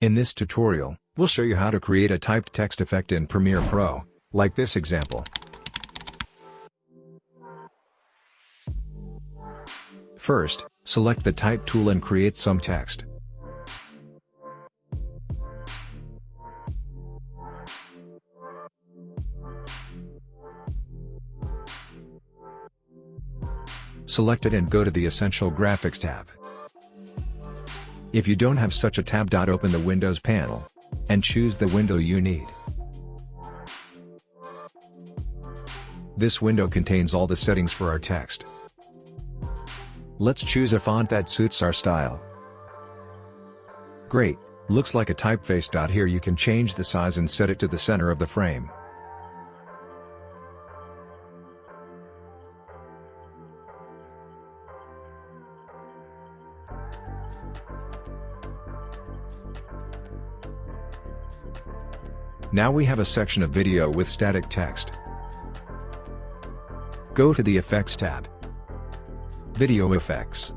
In this tutorial, we'll show you how to create a typed text effect in Premiere Pro, like this example. First, select the Type tool and create some text. Select it and go to the Essential Graphics tab. If you don't have such a tab. Open the Windows panel. And choose the window you need. This window contains all the settings for our text. Let's choose a font that suits our style. Great, looks like a typeface. Here you can change the size and set it to the center of the frame. Now we have a section of video with static text. Go to the Effects tab. Video Effects.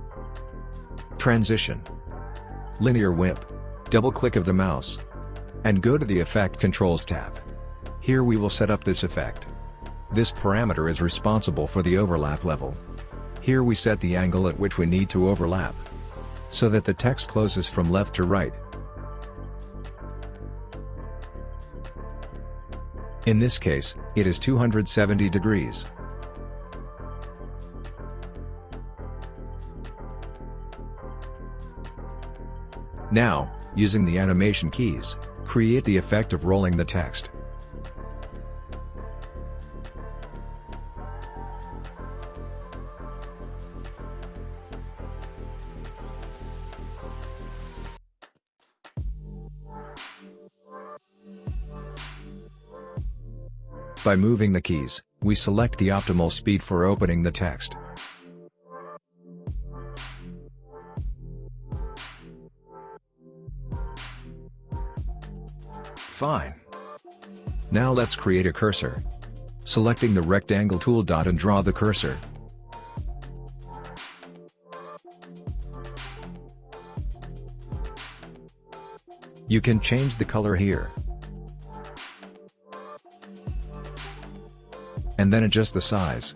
Transition. Linear Wipe. Double-click of the mouse. And go to the Effect Controls tab. Here we will set up this effect. This parameter is responsible for the overlap level. Here we set the angle at which we need to overlap. So that the text closes from left to right. In this case, it is 270 degrees. Now, using the animation keys, create the effect of rolling the text. By moving the keys, we select the optimal speed for opening the text. Fine. Now let's create a cursor. Selecting the rectangle tool dot and draw the cursor. You can change the color here. And then adjust the size.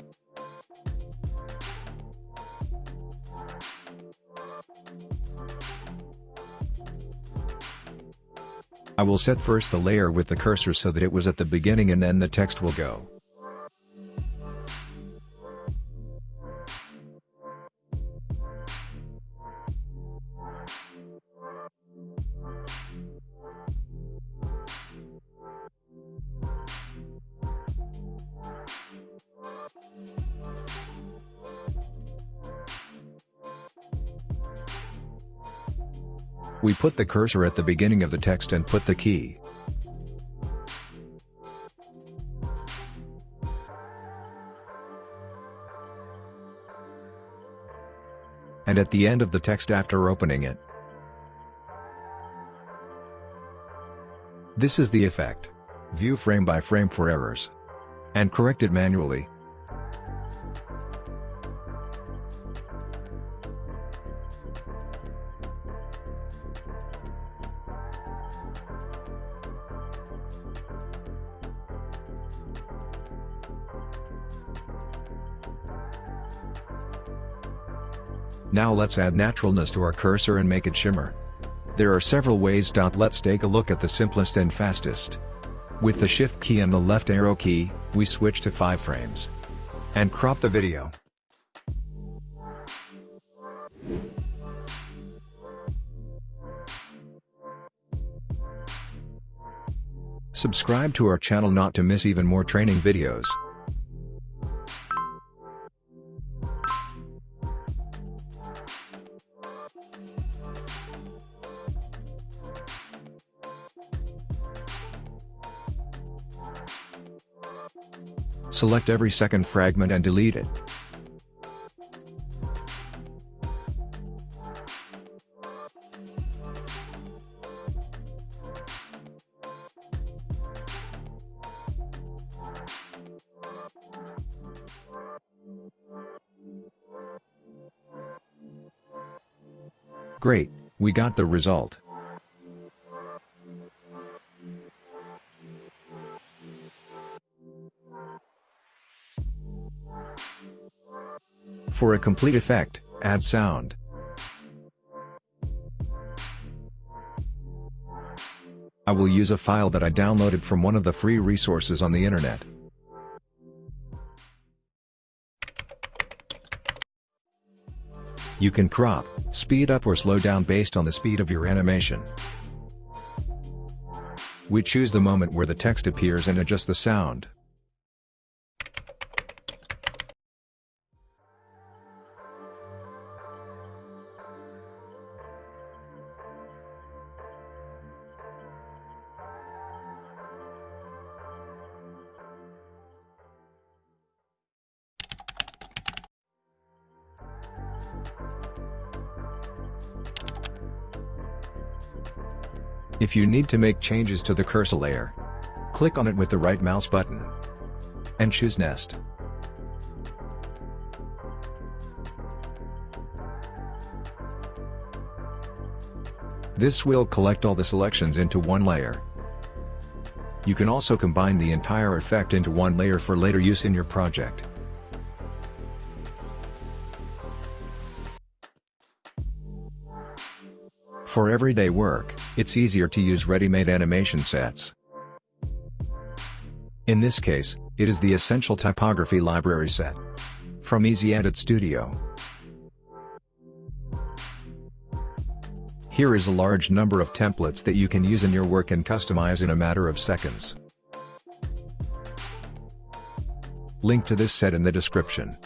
I will set first the layer with the cursor so that it was at the beginning and then the text will go. We put the cursor at the beginning of the text and put the key. And at the end of the text after opening it. This is the effect. View frame by frame for errors. And correct it manually. Now let's add naturalness to our cursor and make it shimmer. There are several ways. Let's take a look at the simplest and fastest. With the shift key and the left arrow key, we switch to 5 frames. And crop the video. Subscribe to our channel not to miss even more training videos. Select every second fragment and delete it. Great, we got the result. For a complete effect, add sound. I will use a file that I downloaded from one of the free resources on the internet. You can crop, speed up or slow down based on the speed of your animation. We choose the moment where the text appears and adjust the sound. If you need to make changes to the cursor layer, click on it with the right mouse button and choose Nest. This will collect all the selections into one layer. You can also combine the entire effect into one layer for later use in your project. For everyday work, it's easier to use ready-made animation sets. In this case, it is the Essential Typography Library set. From EasyEdit Studio. Here is a large number of templates that you can use in your work and customize in a matter of seconds. Link to this set in the description.